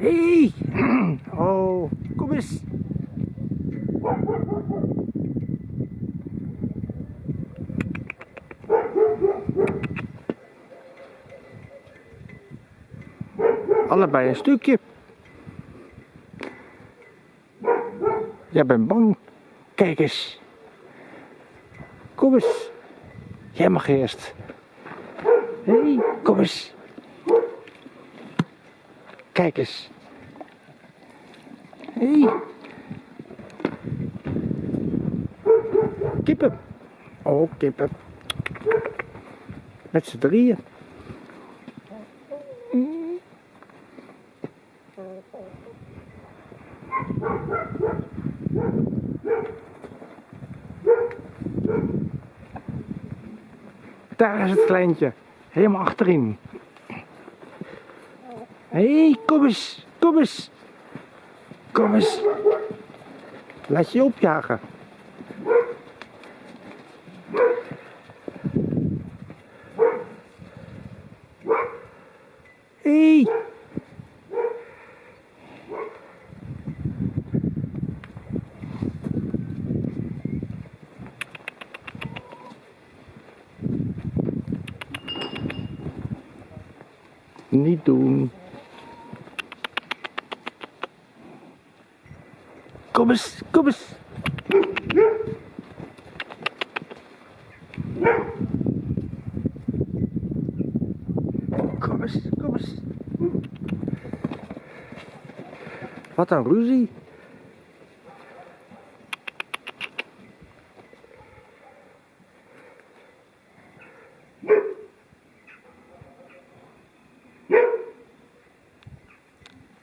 Hé! Hey. Oh, kom eens. Allebei een stukje. Jij bent bang. Kijk eens. Kom eens. Jij mag eerst. Hey, kom eens. Kijk eens. Hé. Hey. Kippen. Oh, kippen. Met z'n drieën. Daar is het kleintje. Helemaal achterin. Hé, hey, kom eens. Kom eens. Kom eens. Laat je opjagen. Hey. Niet doen. Kom eens, kom eens. Kom eens, kom eens. Wat een ruzie.